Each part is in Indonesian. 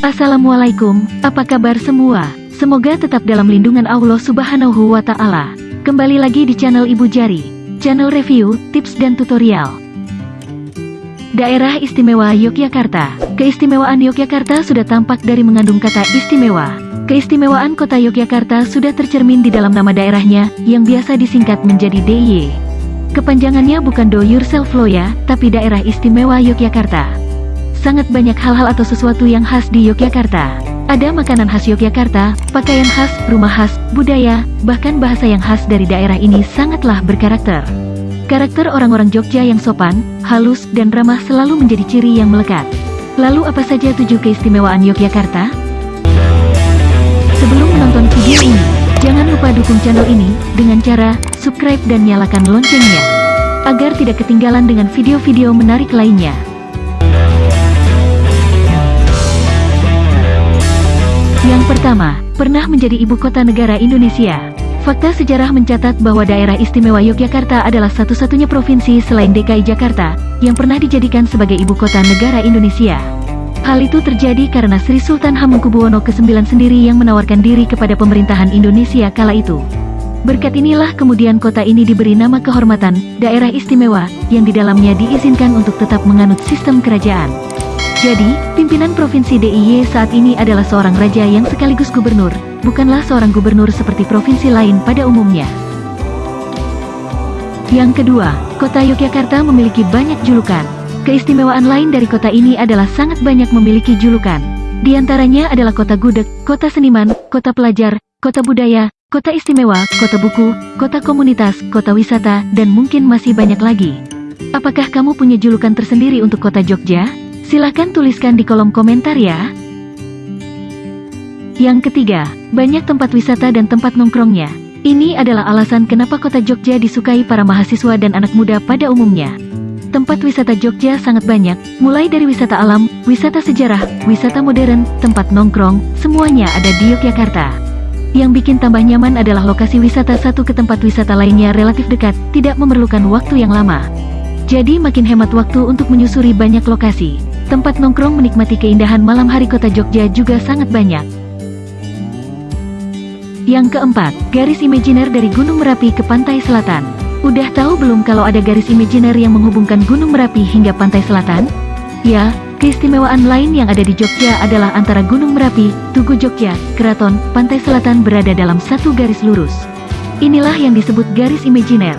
Assalamualaikum, apa kabar semua? Semoga tetap dalam lindungan Allah Subhanahu wa Ta'ala. Kembali lagi di channel Ibu Jari, channel review, tips, dan tutorial. Daerah Istimewa Yogyakarta Keistimewaan Yogyakarta sudah tampak dari mengandung kata istimewa. Keistimewaan kota Yogyakarta sudah tercermin di dalam nama daerahnya, yang biasa disingkat menjadi DIY. Kepanjangannya bukan Do Yourself Loya, tapi Daerah Istimewa Yogyakarta. Sangat banyak hal-hal atau sesuatu yang khas di Yogyakarta. Ada makanan khas Yogyakarta, pakaian khas, rumah khas, budaya, bahkan bahasa yang khas dari daerah ini sangatlah berkarakter. Karakter orang-orang Jogja yang sopan, halus, dan ramah selalu menjadi ciri yang melekat. Lalu apa saja tujuh keistimewaan Yogyakarta? Sebelum menonton video ini, jangan lupa dukung channel ini dengan cara subscribe dan nyalakan loncengnya, agar tidak ketinggalan dengan video-video menarik lainnya. Yang pertama, pernah menjadi ibu kota negara Indonesia. Fakta sejarah mencatat bahwa daerah istimewa Yogyakarta adalah satu-satunya provinsi selain DKI Jakarta, yang pernah dijadikan sebagai ibu kota negara Indonesia. Hal itu terjadi karena Sri Sultan Hamengkubuwono ke-9 sendiri yang menawarkan diri kepada pemerintahan Indonesia kala itu. Berkat inilah kemudian kota ini diberi nama kehormatan, daerah istimewa, yang di dalamnya diizinkan untuk tetap menganut sistem kerajaan. Jadi, pimpinan Provinsi DIY saat ini adalah seorang raja yang sekaligus gubernur, bukanlah seorang gubernur seperti provinsi lain pada umumnya. Yang kedua, kota Yogyakarta memiliki banyak julukan. Keistimewaan lain dari kota ini adalah sangat banyak memiliki julukan. Di antaranya adalah kota gudeg, kota seniman, kota pelajar, kota budaya, kota istimewa, kota buku, kota komunitas, kota wisata, dan mungkin masih banyak lagi. Apakah kamu punya julukan tersendiri untuk kota Jogja? Silahkan tuliskan di kolom komentar ya. Yang ketiga, banyak tempat wisata dan tempat nongkrongnya. Ini adalah alasan kenapa kota Jogja disukai para mahasiswa dan anak muda pada umumnya. Tempat wisata Jogja sangat banyak, mulai dari wisata alam, wisata sejarah, wisata modern, tempat nongkrong, semuanya ada di Yogyakarta. Yang bikin tambah nyaman adalah lokasi wisata satu ke tempat wisata lainnya relatif dekat, tidak memerlukan waktu yang lama. Jadi makin hemat waktu untuk menyusuri banyak lokasi. Tempat nongkrong menikmati keindahan malam hari kota Jogja juga sangat banyak. Yang keempat, garis imajiner dari Gunung Merapi ke pantai selatan. Udah tahu belum kalau ada garis imajiner yang menghubungkan Gunung Merapi hingga pantai selatan? Ya, keistimewaan lain yang ada di Jogja adalah antara Gunung Merapi, Tugu Jogja, Keraton, Pantai Selatan berada dalam satu garis lurus. Inilah yang disebut garis imajiner.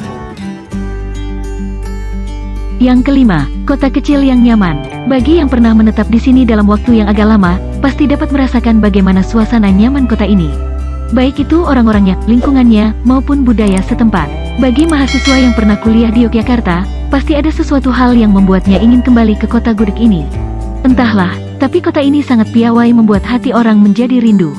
Yang kelima, kota kecil yang nyaman. Bagi yang pernah menetap di sini dalam waktu yang agak lama, pasti dapat merasakan bagaimana suasana nyaman kota ini. Baik itu orang-orangnya, lingkungannya, maupun budaya setempat. Bagi mahasiswa yang pernah kuliah di Yogyakarta, pasti ada sesuatu hal yang membuatnya ingin kembali ke kota gudeg ini. Entahlah, tapi kota ini sangat piawai membuat hati orang menjadi rindu.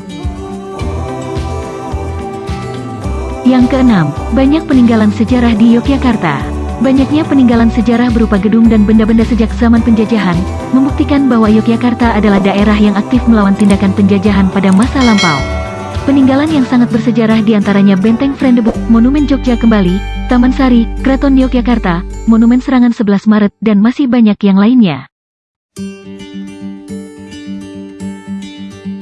Yang keenam, banyak peninggalan sejarah di Yogyakarta. Banyaknya peninggalan sejarah berupa gedung dan benda-benda sejak zaman penjajahan, membuktikan bahwa Yogyakarta adalah daerah yang aktif melawan tindakan penjajahan pada masa lampau. Peninggalan yang sangat bersejarah di antaranya Benteng Frendebuk, Monumen Jogja Kembali, Taman Sari, Keraton Yogyakarta, Monumen Serangan 11 Maret, dan masih banyak yang lainnya.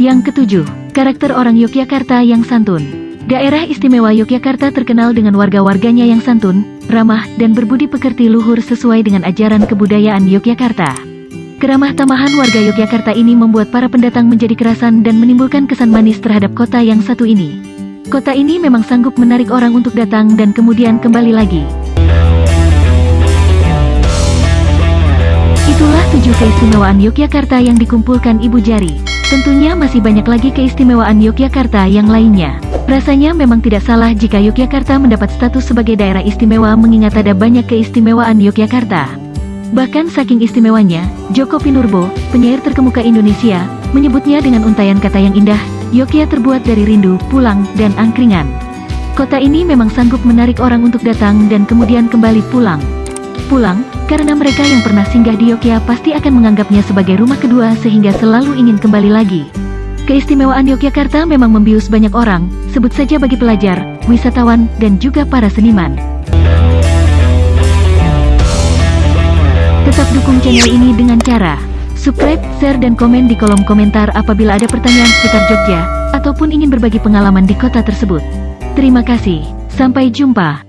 Yang ketujuh, karakter orang Yogyakarta yang santun. Daerah istimewa Yogyakarta terkenal dengan warga-warganya yang santun, ramah, dan berbudi pekerti luhur sesuai dengan ajaran kebudayaan Yogyakarta. Keramah tamahan warga Yogyakarta ini membuat para pendatang menjadi kerasan dan menimbulkan kesan manis terhadap kota yang satu ini. Kota ini memang sanggup menarik orang untuk datang dan kemudian kembali lagi. Itulah tujuh keistimewaan Yogyakarta yang dikumpulkan Ibu Jari. Tentunya masih banyak lagi keistimewaan Yogyakarta yang lainnya. Rasanya memang tidak salah jika Yogyakarta mendapat status sebagai daerah istimewa mengingat ada banyak keistimewaan Yogyakarta. Bahkan saking istimewanya, Joko Pinurbo, penyair terkemuka Indonesia, menyebutnya dengan untayan kata yang indah, Yogya terbuat dari rindu, pulang, dan angkringan. Kota ini memang sanggup menarik orang untuk datang dan kemudian kembali pulang. Pulang, karena mereka yang pernah singgah di Yogyakarta pasti akan menganggapnya sebagai rumah kedua sehingga selalu ingin kembali lagi. Keistimewaan Yogyakarta memang membius banyak orang, sebut saja bagi pelajar, wisatawan, dan juga para seniman. Tetap dukung channel ini dengan cara subscribe, share dan komen di kolom komentar apabila ada pertanyaan seputar Jogja, ataupun ingin berbagi pengalaman di kota tersebut. Terima kasih, sampai jumpa.